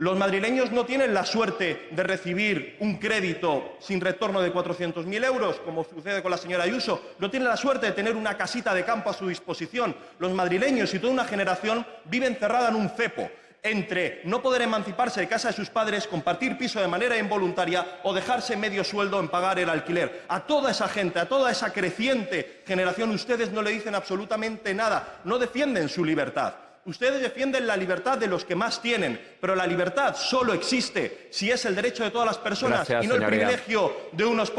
Los madrileños no tienen la suerte de recibir un crédito sin retorno de 400.000 euros, como sucede con la señora Ayuso. No tienen la suerte de tener una casita de campo a su disposición. Los madrileños y toda una generación viven cerrada en un cepo entre no poder emanciparse de casa de sus padres, compartir piso de manera involuntaria o dejarse medio sueldo en pagar el alquiler. A toda esa gente, a toda esa creciente generación, ustedes no le dicen absolutamente nada, no defienden su libertad. Ustedes defienden la libertad de los que más tienen, pero la libertad solo existe si es el derecho de todas las personas Gracias, y no el señoría. privilegio de unos pocos.